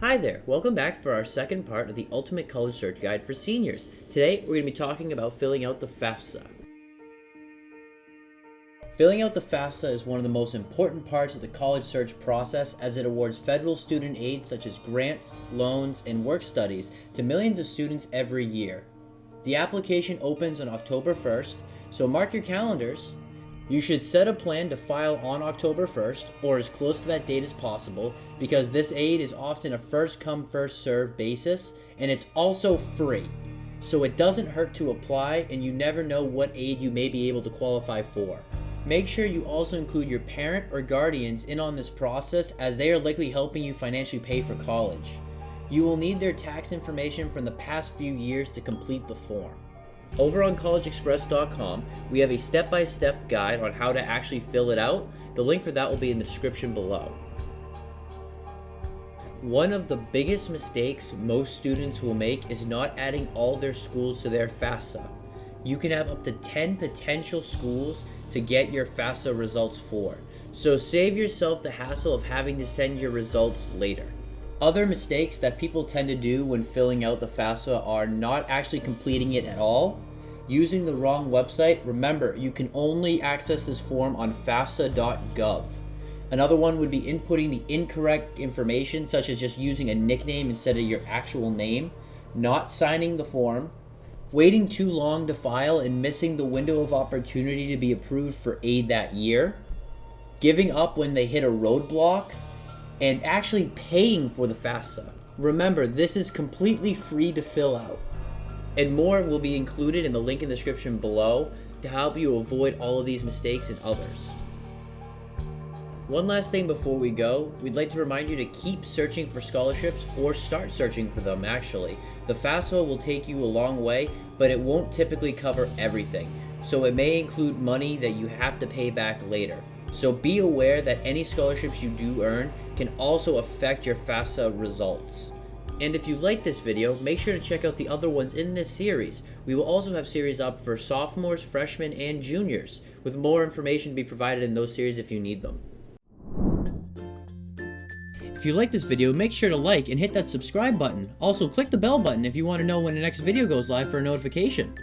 Hi there, welcome back for our second part of the Ultimate College Search Guide for Seniors. Today, we're going to be talking about filling out the FAFSA. Filling out the FAFSA is one of the most important parts of the college search process as it awards federal student aid such as grants, loans, and work studies to millions of students every year. The application opens on October 1st, so mark your calendars you should set a plan to file on October 1st or as close to that date as possible because this aid is often a first come first serve basis and it's also free. So it doesn't hurt to apply and you never know what aid you may be able to qualify for. Make sure you also include your parent or guardians in on this process as they are likely helping you financially pay for college. You will need their tax information from the past few years to complete the form. Over on collegeexpress.com, we have a step-by-step -step guide on how to actually fill it out. The link for that will be in the description below. One of the biggest mistakes most students will make is not adding all their schools to their FAFSA. You can have up to 10 potential schools to get your FAFSA results for. So save yourself the hassle of having to send your results later. Other mistakes that people tend to do when filling out the FAFSA are not actually completing it at all, using the wrong website. Remember, you can only access this form on FAFSA.gov. Another one would be inputting the incorrect information, such as just using a nickname instead of your actual name, not signing the form, waiting too long to file and missing the window of opportunity to be approved for aid that year, giving up when they hit a roadblock, and actually paying for the FAFSA. Remember, this is completely free to fill out. And more will be included in the link in the description below to help you avoid all of these mistakes and others. One last thing before we go, we'd like to remind you to keep searching for scholarships or start searching for them actually. The FAFSA will take you a long way, but it won't typically cover everything. So it may include money that you have to pay back later. So be aware that any scholarships you do earn can also affect your FAFSA results. And if you like this video, make sure to check out the other ones in this series. We will also have series up for sophomores, freshmen, and juniors, with more information to be provided in those series if you need them. If you like this video, make sure to like and hit that subscribe button. Also, click the bell button if you want to know when the next video goes live for a notification.